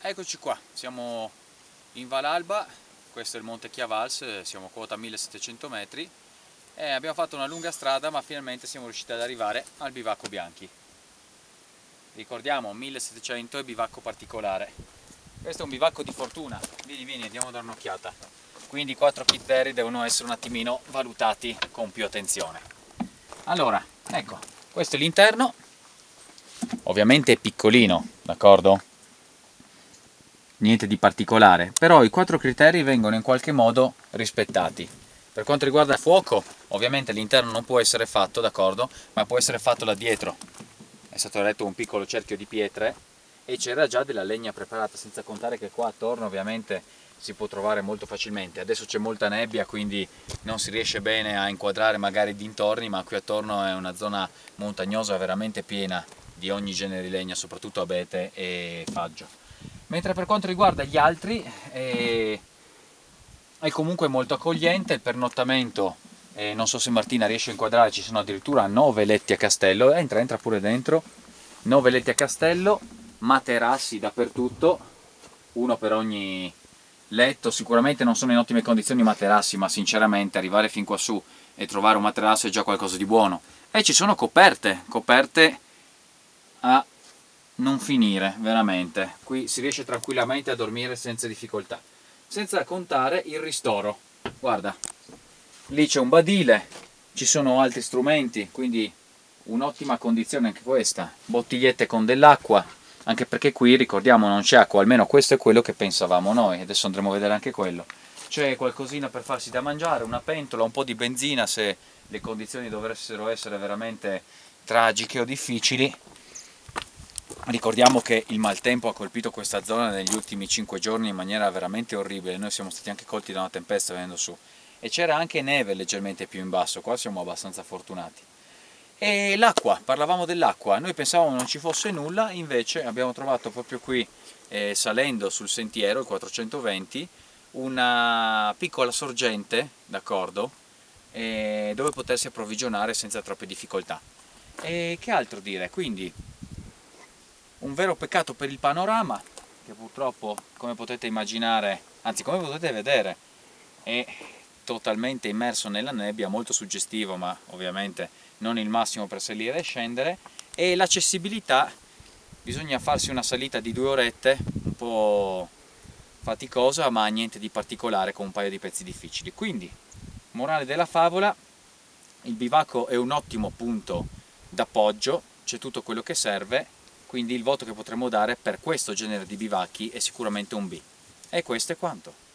Eccoci qua, siamo in Val Alba, questo è il Monte Chiavals, siamo a quota 1700 metri e abbiamo fatto una lunga strada ma finalmente siamo riusciti ad arrivare al bivacco Bianchi. Ricordiamo 1700 e bivacco particolare. Questo è un bivacco di fortuna, vieni vieni andiamo a dare un'occhiata. Quindi i quattro critteri devono essere un attimino valutati con più attenzione. Allora, ecco, questo è l'interno, ovviamente è piccolino, d'accordo? Niente di particolare, però i quattro criteri vengono in qualche modo rispettati. Per quanto riguarda il fuoco, ovviamente l'interno non può essere fatto, d'accordo, ma può essere fatto là dietro. È stato eretto un piccolo cerchio di pietre e c'era già della legna preparata, senza contare che qua attorno ovviamente si può trovare molto facilmente. Adesso c'è molta nebbia, quindi non si riesce bene a inquadrare magari dintorni, ma qui attorno è una zona montagnosa veramente piena di ogni genere di legna, soprattutto abete e faggio mentre per quanto riguarda gli altri è, è comunque molto accogliente, il pernottamento eh, non so se Martina riesce a inquadrare, ci sono addirittura 9 letti a castello, entra, entra pure dentro, 9 letti a castello, materassi dappertutto, uno per ogni letto, sicuramente non sono in ottime condizioni i materassi, ma sinceramente arrivare fin qua su e trovare un materasso è già qualcosa di buono. E ci sono coperte, coperte a non finire, veramente. Qui si riesce tranquillamente a dormire senza difficoltà. Senza contare il ristoro. Guarda, lì c'è un badile, ci sono altri strumenti, quindi un'ottima condizione anche questa. Bottigliette con dell'acqua, anche perché qui, ricordiamo, non c'è acqua, almeno questo è quello che pensavamo noi, adesso andremo a vedere anche quello. C'è qualcosina per farsi da mangiare, una pentola, un po' di benzina se le condizioni dovessero essere veramente tragiche o difficili, Ricordiamo che il maltempo ha colpito questa zona negli ultimi 5 giorni in maniera veramente orribile, noi siamo stati anche colti da una tempesta venendo su e c'era anche neve leggermente più in basso, qua siamo abbastanza fortunati. E l'acqua, parlavamo dell'acqua, noi pensavamo non ci fosse nulla, invece abbiamo trovato proprio qui, eh, salendo sul sentiero, il 420, una piccola sorgente, d'accordo, eh, dove potersi approvvigionare senza troppe difficoltà. E che altro dire? Quindi un vero peccato per il panorama che purtroppo come potete immaginare anzi come potete vedere è totalmente immerso nella nebbia molto suggestivo ma ovviamente non il massimo per salire e scendere. E l'accessibilità bisogna farsi una salita di due orette un po' faticosa ma niente di particolare con un paio di pezzi difficili. Quindi morale della favola il bivacco è un ottimo punto d'appoggio c'è tutto quello che serve quindi il voto che potremmo dare per questo genere di bivacchi è sicuramente un B. E questo è quanto.